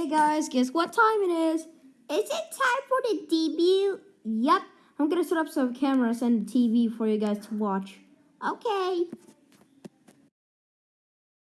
Hey guys, guess what time it is? Is it time for the debut? Yep, I'm gonna set up some cameras and TV for you guys to watch. Okay.